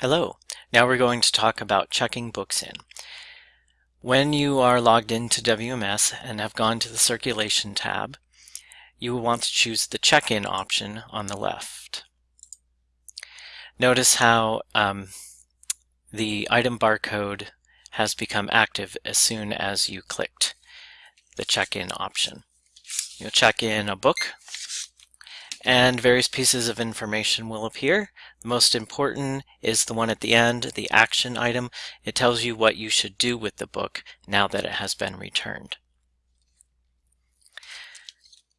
Hello, now we're going to talk about checking books in. When you are logged into WMS and have gone to the Circulation tab, you will want to choose the check-in option on the left. Notice how um, the item barcode has become active as soon as you clicked the check-in option. You'll check in a book and various pieces of information will appear. The most important is the one at the end, the action item. It tells you what you should do with the book now that it has been returned.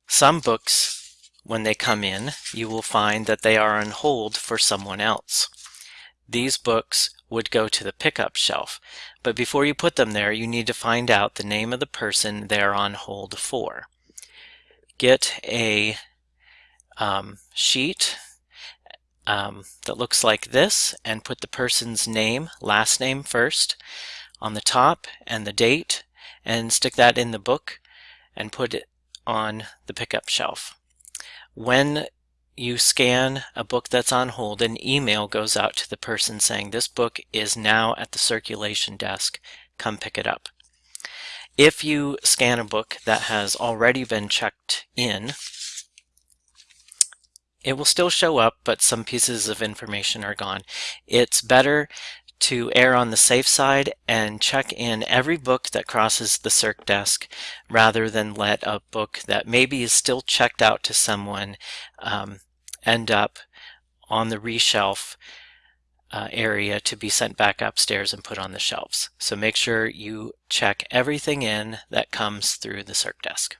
Some books, when they come in, you will find that they are on hold for someone else. These books would go to the pickup shelf, but before you put them there, you need to find out the name of the person they're on hold for. Get a um, sheet um, that looks like this and put the person's name, last name first on the top and the date and stick that in the book and put it on the pickup shelf. When you scan a book that's on hold, an email goes out to the person saying this book is now at the circulation desk, come pick it up. If you scan a book that has already been checked in, it will still show up, but some pieces of information are gone. It's better to err on the safe side and check in every book that crosses the circ desk rather than let a book that maybe is still checked out to someone um, end up on the reshelf uh, area to be sent back upstairs and put on the shelves. So make sure you check everything in that comes through the circ desk.